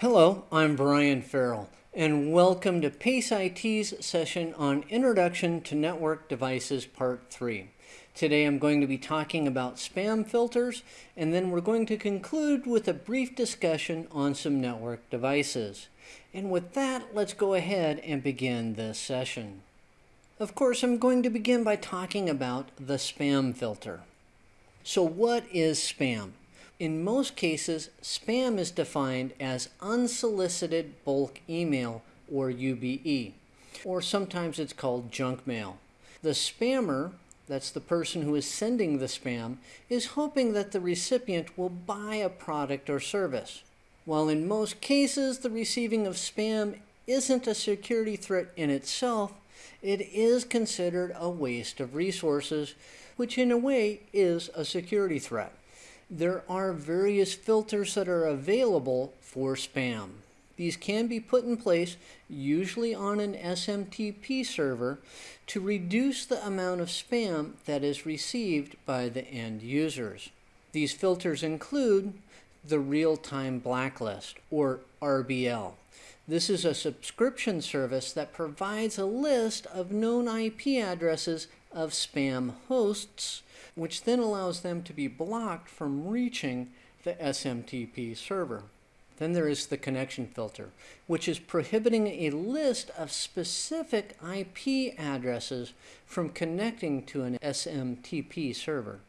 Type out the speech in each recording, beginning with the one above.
Hello, I'm Brian Farrell, and welcome to PACE IT's session on Introduction to Network Devices Part 3. Today I'm going to be talking about spam filters, and then we're going to conclude with a brief discussion on some network devices. And with that, let's go ahead and begin this session. Of course, I'm going to begin by talking about the spam filter. So what is spam? In most cases, spam is defined as unsolicited bulk email or UBE, or sometimes it's called junk mail. The spammer, that's the person who is sending the spam, is hoping that the recipient will buy a product or service. While in most cases the receiving of spam isn't a security threat in itself, it is considered a waste of resources, which in a way is a security threat there are various filters that are available for spam. These can be put in place, usually on an SMTP server, to reduce the amount of spam that is received by the end users. These filters include the Real-Time Blacklist, or RBL. This is a subscription service that provides a list of known IP addresses of spam hosts which then allows them to be blocked from reaching the SMTP server. Then there is the connection filter, which is prohibiting a list of specific IP addresses from connecting to an SMTP server.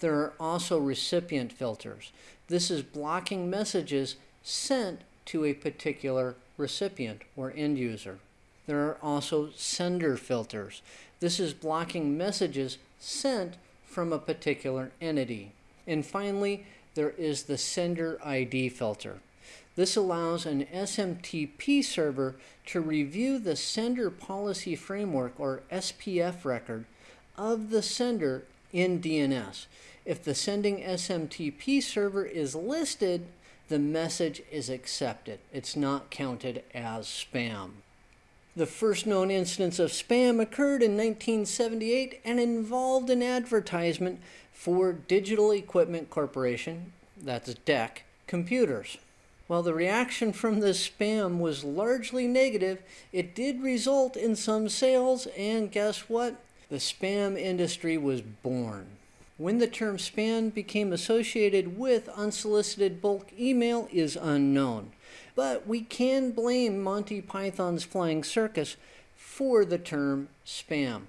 There are also recipient filters. This is blocking messages sent to a particular recipient or end user. There are also sender filters. This is blocking messages sent from a particular entity. And finally, there is the sender ID filter. This allows an SMTP server to review the sender policy framework or SPF record of the sender in DNS. If the sending SMTP server is listed, the message is accepted. It's not counted as spam. The first known instance of spam occurred in 1978 and involved an advertisement for Digital Equipment Corporation, that's DEC, computers. While the reaction from this spam was largely negative, it did result in some sales, and guess what? The spam industry was born. When the term spam became associated with unsolicited bulk email is unknown but we can blame Monty Python's Flying Circus for the term spam.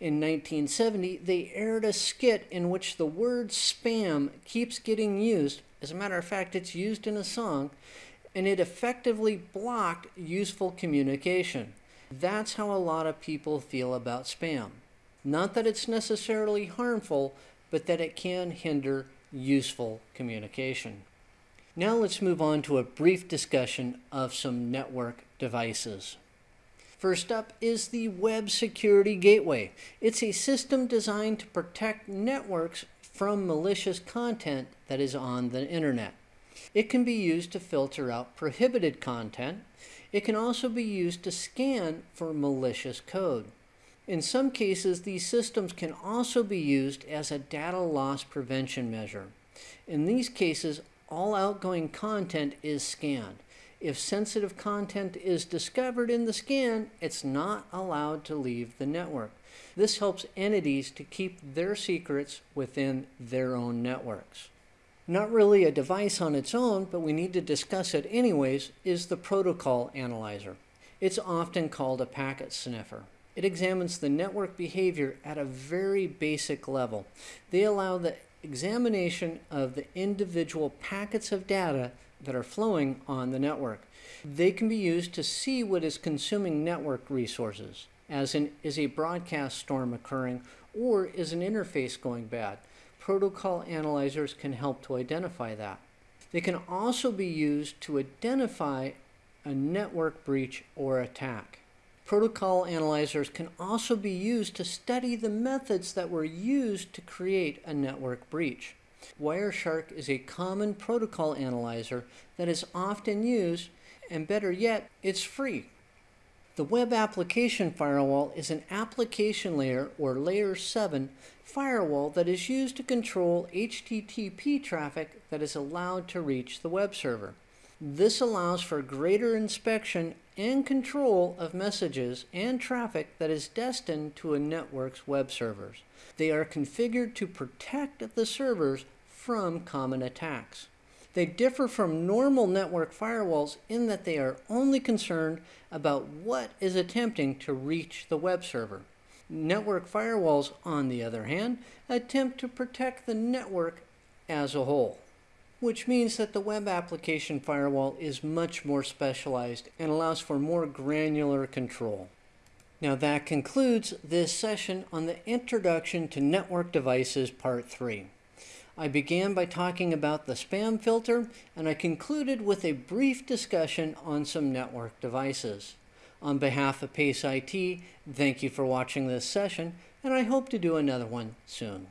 In 1970, they aired a skit in which the word spam keeps getting used. As a matter of fact, it's used in a song, and it effectively blocked useful communication. That's how a lot of people feel about spam. Not that it's necessarily harmful, but that it can hinder useful communication. Now let's move on to a brief discussion of some network devices. First up is the Web Security Gateway. It's a system designed to protect networks from malicious content that is on the internet. It can be used to filter out prohibited content. It can also be used to scan for malicious code. In some cases, these systems can also be used as a data loss prevention measure. In these cases, all outgoing content is scanned. If sensitive content is discovered in the scan, it's not allowed to leave the network. This helps entities to keep their secrets within their own networks. Not really a device on its own, but we need to discuss it anyways, is the protocol analyzer. It's often called a packet sniffer. It examines the network behavior at a very basic level. They allow the examination of the individual packets of data that are flowing on the network. They can be used to see what is consuming network resources, as in is a broadcast storm occurring or is an interface going bad. Protocol analyzers can help to identify that. They can also be used to identify a network breach or attack. Protocol analyzers can also be used to study the methods that were used to create a network breach. Wireshark is a common protocol analyzer that is often used, and better yet, it's free. The Web Application Firewall is an application layer or layer 7 firewall that is used to control HTTP traffic that is allowed to reach the web server. This allows for greater inspection and control of messages and traffic that is destined to a network's web servers. They are configured to protect the servers from common attacks. They differ from normal network firewalls in that they are only concerned about what is attempting to reach the web server. Network firewalls, on the other hand, attempt to protect the network as a whole, which means that the web application firewall is much more specialized and allows for more granular control. Now that concludes this session on the Introduction to Network Devices Part 3. I began by talking about the spam filter, and I concluded with a brief discussion on some network devices. On behalf of PACE IT, thank you for watching this session, and I hope to do another one soon.